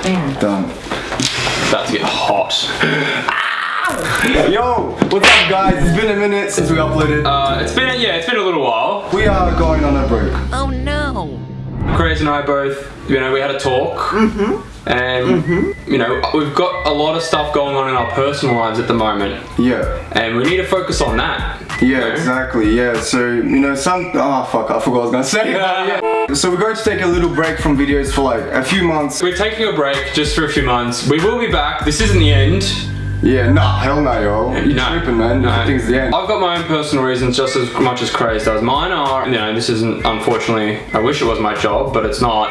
a. Done. About to get hot. Yo, what's up guys? It's been a minute since we uploaded. Uh, it's been yeah, it's been a little while. we are going on a break. Oh no. Grace and I both, you know, we had a talk. Mm-hmm. And, you know, we've got a lot of stuff going on in our personal lives at the moment. Yeah. And we need to focus on that. you Yeah, know? exactly. Yeah, so you know, some. Oh fuck, I forgot what I was gonna say. Yeah. Yeah. So we're going to take a little break from videos for like a few months. We're taking a break just for a few months. We will be back. This isn't the end. Yeah, nah, hell no, yo. You No. tripping, man? No. Everything's the end. I've got my own personal reasons just as much as Craze does. Mine are, you know, this isn't, unfortunately, I wish it was my job, but it's not.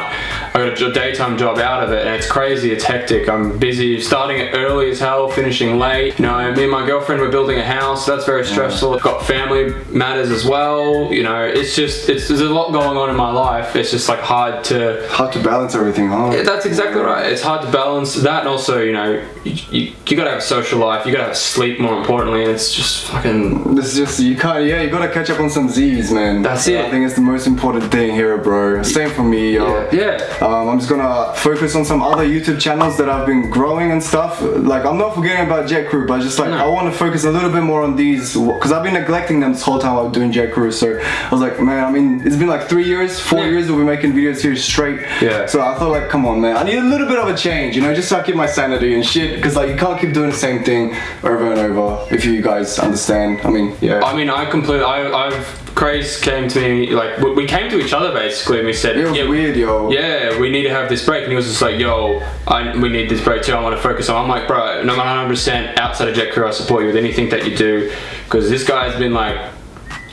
I got a daytime job out of it and it's crazy, it's hectic. I'm busy starting it early as hell, finishing late. You know, me and my girlfriend, we're building a house, that's very stressful. I've got family matters as well. You know, it's just, it's, there's a lot going on in my life. It's just like hard to, Hard to balance everything, huh? yeah, that's exactly right. It's hard to balance that, and also, you know, you, you, you gotta have a social life. You gotta have sleep, more importantly. And it's just fucking. This is just you can't. Yeah, you gotta catch up on some Z's, man. That's it. I think it's the most important thing here, bro. Same for me, yo. Yeah. Um, I'm just gonna focus on some other YouTube channels that I've been growing and stuff. Like I'm not forgetting about Jet Crew, but just like No. I want to focus a little bit more on these because I've been neglecting them this whole time I was doing Jet Crew. So I was like, man, I mean, it's been like three years, four Yeah. years that we're making videos here straight. Yeah. So I thought like, come on, man, I need a little bit of a change, you know, just so I keep my sanity and shit. Because like you can't keep doing the same thing over and over. If you guys understand, I mean, yeah. I mean, I completely. I, I've. Craze came to me, like, we, came to each other basically, and we said, it was yeah, weird, yo. yeah, we need to have this break. And he was just like, yo, I, we need this break too. I want to focus on. I'm like, bro, no, 100% outside of Jet Crew, I support you with anything that you do. Because this guy's been like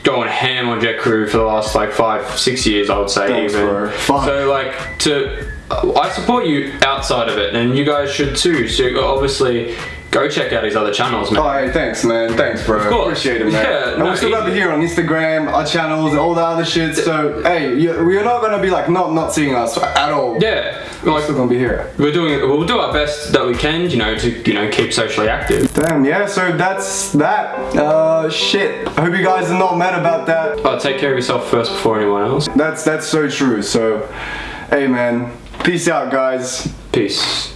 going ham on Jet Crew for the last like five, six years, I would say. Thanks, even. So, like, to. I support you outside of it, and you guys should too. So, obviously, go check out his other channels, man. Oh, hey, thanks, man. Thanks, bro. Of course. Appreciate it, man. Yeah, and no, we're still gonna here on Instagram, our channels, all the other shit. So, hey, you, we're not gonna be like not not seeing us at all. Yeah, We're like still gonna be here. we're doing, we'll do our best that we can, you know, to you know keep socially active. Damn, yeah. So that's that. Uh, shit. I hope you guys are not mad about that. But take care of yourself first before anyone else. That's that's so true. So, hey, man. Peace out, guys. Peace.